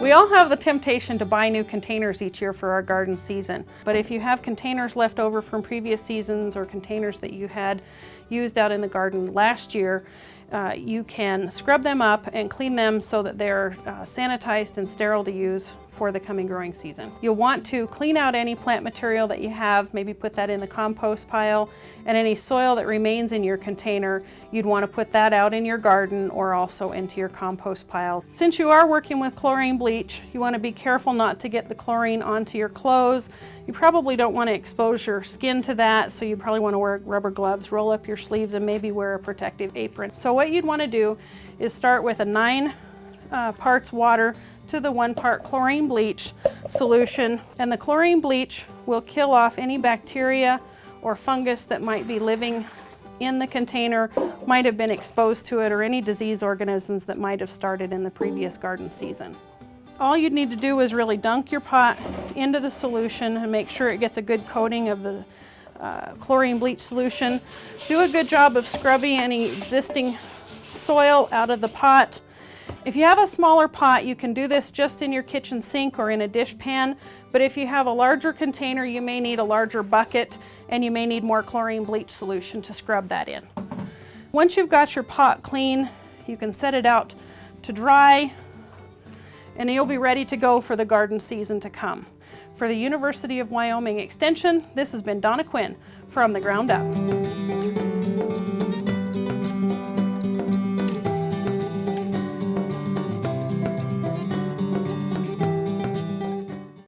We all have the temptation to buy new containers each year for our garden season, but if you have containers left over from previous seasons or containers that you had used out in the garden last year, uh, you can scrub them up and clean them so that they're uh, sanitized and sterile to use for the coming growing season. You'll want to clean out any plant material that you have, maybe put that in the compost pile, and any soil that remains in your container, you'd want to put that out in your garden or also into your compost pile. Since you are working with chlorine bleach, you want to be careful not to get the chlorine onto your clothes. You probably don't want to expose your skin to that, so you probably want to wear rubber gloves, roll up your sleeves, and maybe wear a protective apron. So what you'd want to do is start with a nine uh, parts water to the one part chlorine bleach solution. And the chlorine bleach will kill off any bacteria or fungus that might be living in the container, might have been exposed to it, or any disease organisms that might have started in the previous garden season. All you'd need to do is really dunk your pot into the solution and make sure it gets a good coating of the uh, chlorine bleach solution. Do a good job of scrubbing any existing soil out of the pot if you have a smaller pot, you can do this just in your kitchen sink or in a dish pan, but if you have a larger container, you may need a larger bucket and you may need more chlorine bleach solution to scrub that in. Once you've got your pot clean, you can set it out to dry and you'll be ready to go for the garden season to come. For the University of Wyoming Extension, this has been Donna Quinn from The Ground Up.